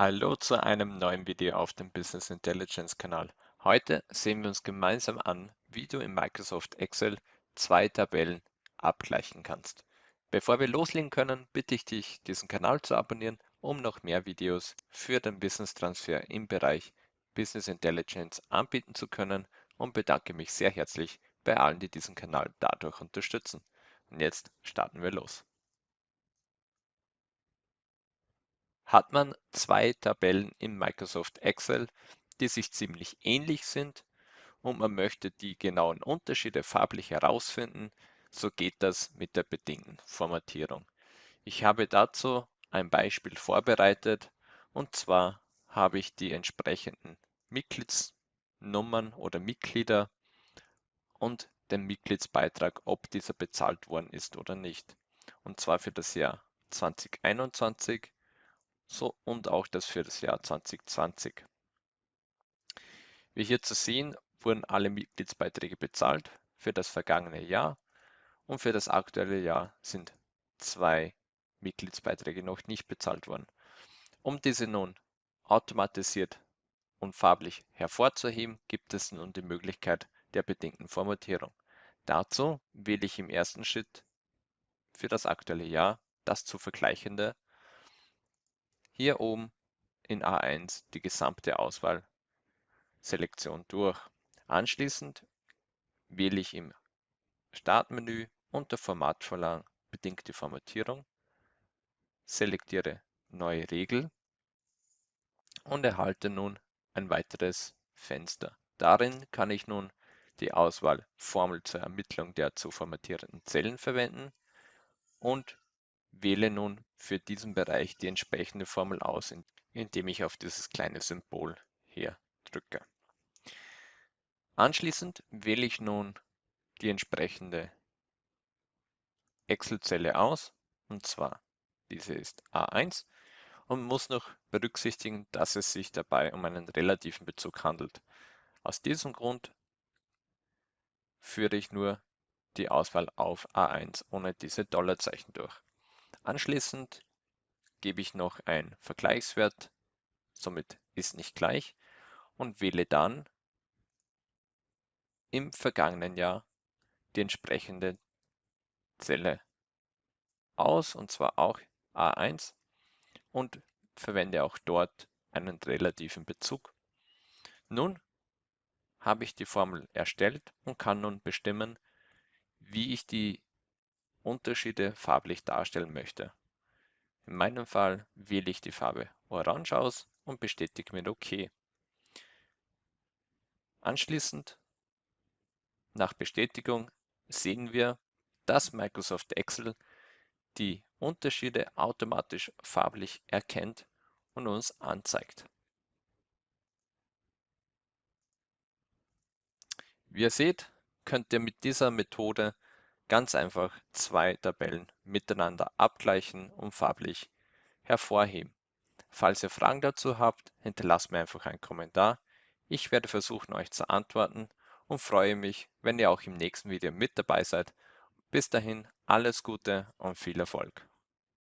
Hallo zu einem neuen Video auf dem Business Intelligence Kanal. Heute sehen wir uns gemeinsam an, wie du in Microsoft Excel zwei Tabellen abgleichen kannst. Bevor wir loslegen können, bitte ich dich, diesen Kanal zu abonnieren, um noch mehr Videos für den Business Transfer im Bereich Business Intelligence anbieten zu können und bedanke mich sehr herzlich bei allen, die diesen Kanal dadurch unterstützen. Und jetzt starten wir los. Hat man zwei Tabellen in Microsoft Excel, die sich ziemlich ähnlich sind und man möchte die genauen Unterschiede farblich herausfinden, so geht das mit der bedingten Formatierung. Ich habe dazu ein Beispiel vorbereitet und zwar habe ich die entsprechenden Mitgliedsnummern oder Mitglieder und den Mitgliedsbeitrag, ob dieser bezahlt worden ist oder nicht. Und zwar für das Jahr 2021 so und auch das für das Jahr 2020. Wie hier zu sehen, wurden alle Mitgliedsbeiträge bezahlt für das vergangene Jahr und für das aktuelle Jahr sind zwei Mitgliedsbeiträge noch nicht bezahlt worden. Um diese nun automatisiert und farblich hervorzuheben, gibt es nun die Möglichkeit der bedingten Formatierung. Dazu wähle ich im ersten Schritt für das aktuelle Jahr das zu vergleichende hier oben in A1 die gesamte Auswahlselektion durch. Anschließend wähle ich im Startmenü unter Formatvorlagen bedingte Formatierung, selektiere Neue Regel und erhalte nun ein weiteres Fenster. Darin kann ich nun die Auswahl Formel zur Ermittlung der zu formatierenden Zellen verwenden und Wähle nun für diesen Bereich die entsprechende Formel aus, indem ich auf dieses kleine Symbol hier drücke. Anschließend wähle ich nun die entsprechende Excel-Zelle aus, und zwar diese ist A1 und muss noch berücksichtigen, dass es sich dabei um einen relativen Bezug handelt. Aus diesem Grund führe ich nur die Auswahl auf A1 ohne diese Dollarzeichen durch. Anschließend gebe ich noch einen Vergleichswert, somit ist nicht gleich und wähle dann im vergangenen Jahr die entsprechende Zelle aus, und zwar auch A1 und verwende auch dort einen relativen Bezug. Nun habe ich die Formel erstellt und kann nun bestimmen, wie ich die Unterschiede farblich darstellen möchte. In meinem Fall wähle ich die Farbe Orange aus und bestätige mit OK. Anschließend, nach Bestätigung, sehen wir, dass Microsoft Excel die Unterschiede automatisch farblich erkennt und uns anzeigt. Wie ihr seht, könnt ihr mit dieser Methode Ganz einfach zwei Tabellen miteinander abgleichen und farblich hervorheben. Falls ihr Fragen dazu habt, hinterlasst mir einfach einen Kommentar. Ich werde versuchen, euch zu antworten und freue mich, wenn ihr auch im nächsten Video mit dabei seid. Bis dahin alles Gute und viel Erfolg.